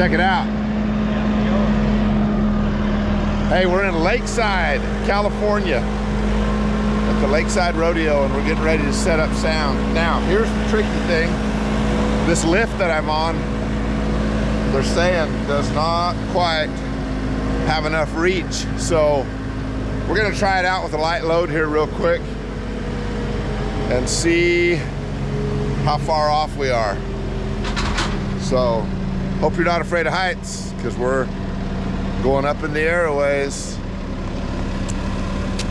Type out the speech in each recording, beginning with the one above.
Check it out. Hey, we're in Lakeside, California at the Lakeside Rodeo and we're getting ready to set up sound. Now, here's the tricky thing. This lift that I'm on, they're saying does not quite have enough reach. So we're gonna try it out with a light load here real quick and see how far off we are. So hope you're not afraid of heights because we're going up in the airways.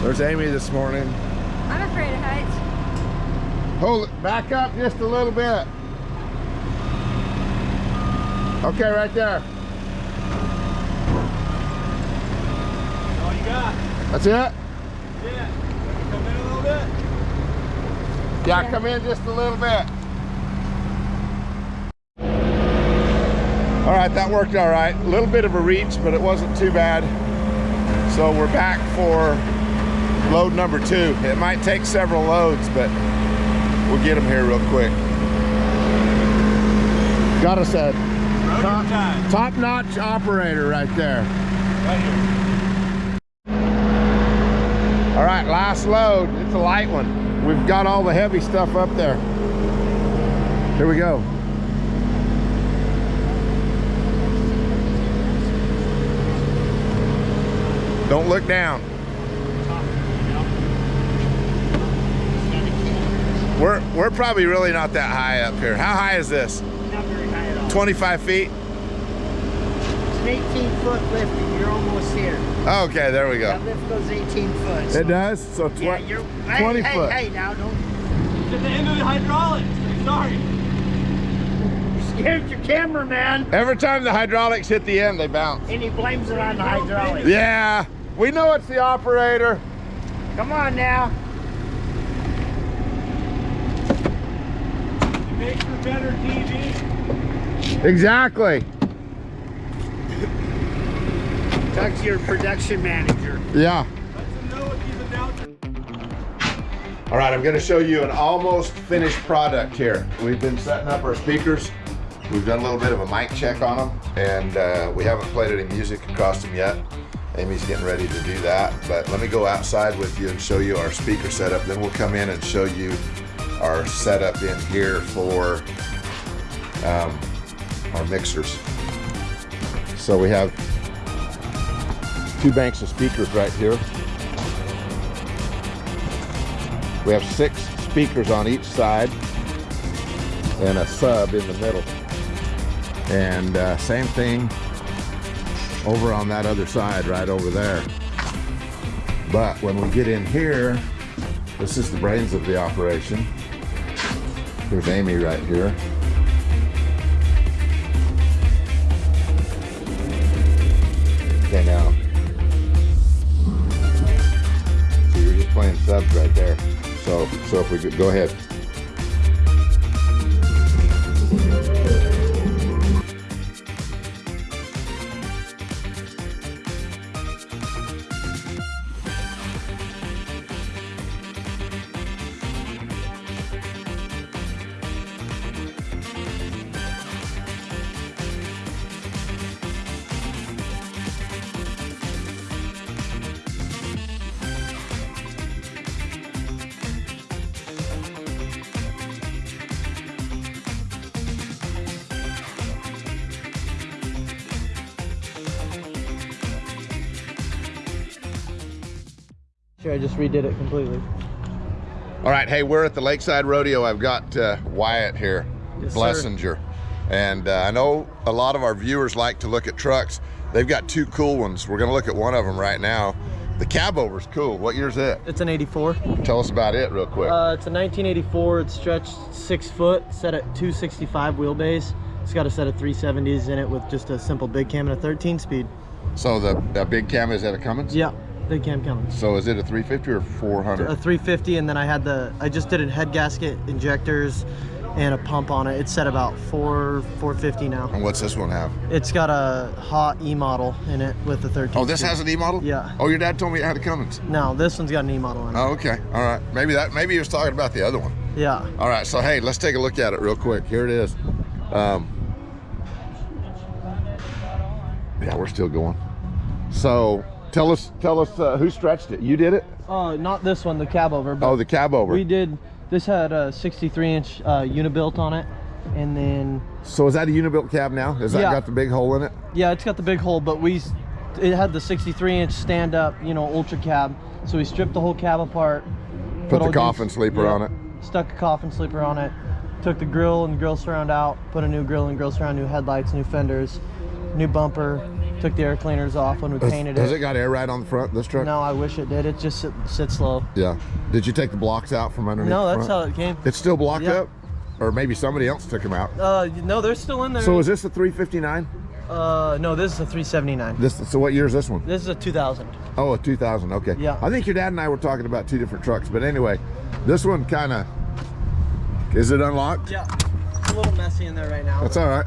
There's Amy this morning. I'm afraid of heights. Hold it, back up just a little bit. Okay, right there. All you got? That's it? Yeah. Come in a little bit. Yeah, come in just a little bit. All right, that worked all right. A little bit of a reach, but it wasn't too bad. So we're back for load number two. It might take several loads, but we'll get them here real quick. Got us a top, time. top-notch operator right there. Right here. All right, last load. It's a light one. We've got all the heavy stuff up there. Here we go. Don't look down. We're, we're probably really not that high up here. How high is this? Not very high at all. 25 feet? It's an 18 foot lift and you're almost here. Okay, there we go. That go. lift goes 18 foot. so- It does? So tw Yeah, you're, 20 hey, foot. Hey, now don't It's at the end of the hydraulics. Sorry. you scared your cameraman. Every time the hydraulics hit the end, they bounce. And he blames it on the hydraulics. Yeah, we know it's the operator. Come on now. It makes for better TV. Exactly. Talk to your production manager. Yeah. Let them know what these announcements. All right, I'm gonna show you an almost finished product here. We've been setting up our speakers. We've done a little bit of a mic check on them, and uh, we haven't played any music across them yet. Amy's getting ready to do that, but let me go outside with you and show you our speaker setup. Then we'll come in and show you our setup in here for um, our mixers. So we have two banks of speakers right here. We have six speakers on each side and a sub in the middle. And uh, same thing over on that other side, right over there. But when we get in here, this is the brains of the operation. Here's Amy right here. Okay, now. So you're just playing subs right there. So, so if we could go ahead. Sure, I just redid it completely. All right, hey, we're at the Lakeside Rodeo. I've got uh, Wyatt here, Yes, sir. Blessinger. And uh, I know a lot of our viewers like to look at trucks. They've got two cool ones. We're gonna look at one of them right now. The cab over's cool. What year's it? It's an 84. Tell us about it real quick. Uh, it's a 1984. It's stretched six foot, set at 265 wheelbase. It's got a set of 370s in it with just a simple big cam and a 13 speed. so the, the big cam is that a Cummins? Yeah, big cam Cummins. So is it a 350 or 400? A 350, and then I had the I just did a head gasket, injectors, and a pump on it. It's set about four 450 now. and what's this one have? It's got a hot E model in it with the 13. Oh, this has an E model? Yeah. Oh, your dad told me it had a Cummins. No, this one's got an E model in it. Oh, okay. All right. Maybe that. Maybe he was talking about the other one. Yeah. All right. So hey, let's take a look at it real quick. Here it is. Um, Yeah, we're still going. So tell us, tell us uh, who stretched it. You did it? Uh, not this one, the cab over. But Oh, the cab over. we did. This had a 63 inch uh, Unibilt on it, and then So is that a Unibilt cab now? Has that got the big hole in it? yeah, it's got the big hole, but we it had the 63 inch stand up, you know, ultra cab. So we stripped the whole cab apart. Put the coffin these- sleeper yeah, on it. Stuck a coffin sleeper on it. Took the grill and grill surround out. Put a new grill and grill surround, new headlights, new fenders, new bumper. Took the air cleaners off when we Has, painted has it. it got air right on the front? This truck? No, I wish it did. It just sit, sits low. Yeah. Did you take the blocks out from underneath? No, that's how it came. It's still blocked Yeah. up, or maybe somebody else took them out. Uh, no, they're still in there. So is this a 359? uh, no, this is a 379. This. So what year is this one? This is a 2000. Oh, a 2000. Okay. Yeah. I think your dad and I were talking about two different trucks, but anyway, this one kind of. Is it unlocked? Yeah, it's a little messy in there right now. That's all right.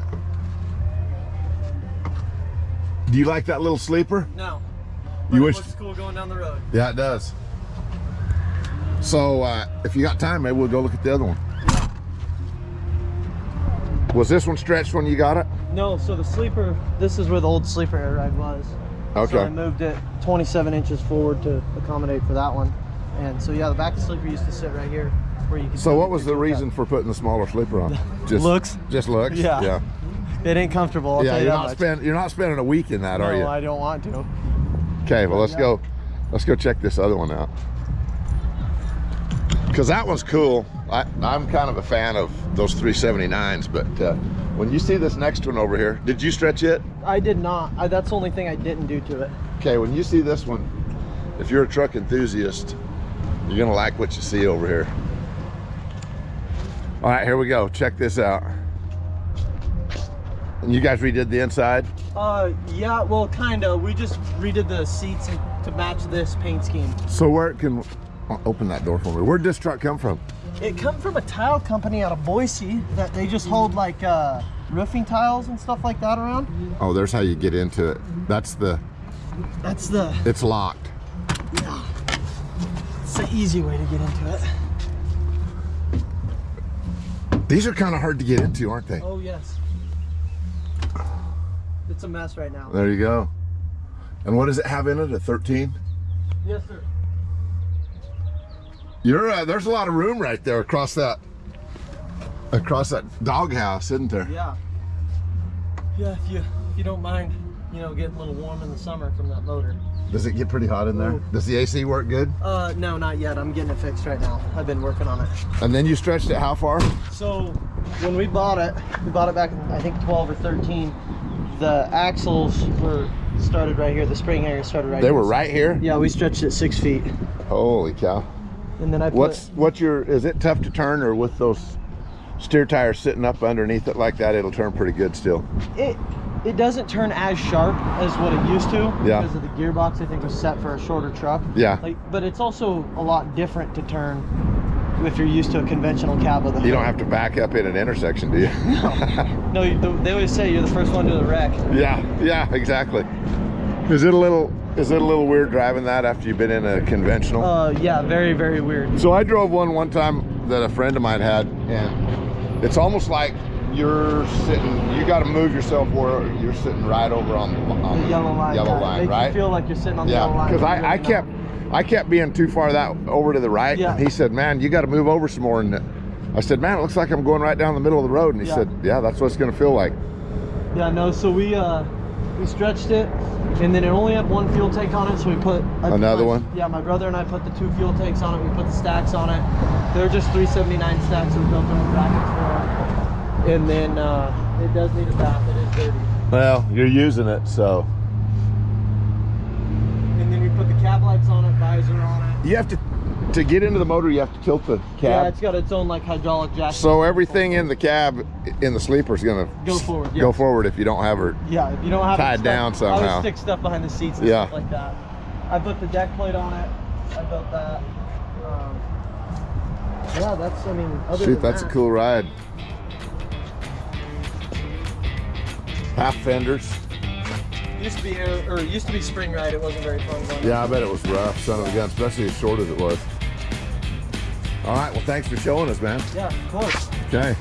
Do you like that little sleeper? No. You But wish- looks cool going down the road. Yeah, it does. So uh, if you got time, maybe we'll go look at the other one. Was this one stretched when you got it? No, so the sleeper, this is where the old sleeper air ride was. Okay. So I moved it 27 inches forward to accommodate for that one. And so yeah, the back of the sleeper used to sit right here where you could So what was the reason cap. for putting the smaller sleeper on? Just Looks. Just looks. Yeah. Yeah. It ain't comfortable, I'll yeah. tell you You're that not spend, You're not spending a week in that, no, are you? No, I don't want to. Okay. Well, let's go. Let's go check this other one out. Cause that one's cool. I, I'm kind of a fan of those 379s, but uh, when you see this next one over here, did you stretch it? I did not. I, that's the only thing I didn't do to it. Okay, when you see this one, if you're a truck enthusiast, you're gonna like what you see over here. All right, here we go. Check this out. And you guys redid the inside? Uh, yeah, well, kind of. We just redid the seats to match this paint scheme. So where can, oh, open that door for me. Where'd this truck come from? It come from a tile company out of Boise that they just hold like uh, roofing tiles and stuff like that around. Oh, there's how you get into it. That's the, That's the, it's locked. Yeah. It's the easy way to get into it. These are kind of hard to get into, aren't they? Oh yes. It's a mess right now. There you go. And what does it have in it, a 13? Yes, sir. You're, uh, there's a lot of room right there across that, across that doghouse, isn't there? Yeah. Yeah, if you if you don't mind, you know, getting a little warm in the summer from that motor. Does it get pretty hot in there? Ooh. Does the AC work good? Uh, no, not yet. I'm getting it fixed right now. I've been working on it. And then you stretched it how far? So when we bought it, we bought it back in I think 12 or 13. The axles were started right here. The spring area started right here. They here. were right here? Yeah, we stretched it six feet, Holy cow. and then I put. What's what's your is it tough to turn or with those steer tires sitting up underneath it like that it'll turn pretty good still? it? It doesn't turn as sharp as what it used to Yeah. because of the gearbox. I think was set for a shorter truck. Yeah. Like, but it's also a lot different to turn if you're used to a conventional cab with a. You don't have to back up in an intersection, do you? No, you, they always say you're the first one to the wreck. yeah, yeah, exactly. Is it a little is it a little weird driving that after you've been in a conventional? Uh, yeah, very, very weird. So I drove one one time that a friend of mine had, and it's almost like you're sitting. You got to move yourself where you're sitting right over on the, on The yellow line. Yellow line, right? You feel like you're sitting on the yeah, yellow line. because I, I kept. I kept being too far that over to the right. Yeah. And he said, "Man, you got to move over some more." And I said, "Man, it looks like I'm going right down the middle of the road." And he Yeah. said, "Yeah, that's what it's going to feel like." Yeah, no. So we uh, we stretched it, and then it only had one fuel tank on it. So we put I- Another my- one? Yeah, my brother and I put the two fuel tanks on it. We put the stacks on it. They're just 379 stacks. So we built them brackets for it. And then uh, it does need a bath. It is dirty. Well, you're using it, so And then we put the cab lights on it, visor on it. you have to to get into the motor. You have to tilt the cab. Yeah, it's got its own like hydraulic jack. so everything in the cab in the sleeper is going to Go forward, Go forward if you don't have her. Yeah, if you don't have it Tied stuck- down I somehow. would stick stuff behind the seats and Yeah. stuff like that. I put the deck plate on it. I built that. Um, yeah, that's. I mean, other Shoot, than that's a cool ride. Half fenders. Used to be or it used to be spring ride. It wasn't very fun. Going Yeah, I bet it was rough, son of a gun, especially as short as it was. All right, well, thanks for showing us, man. Yeah, of course. Okay.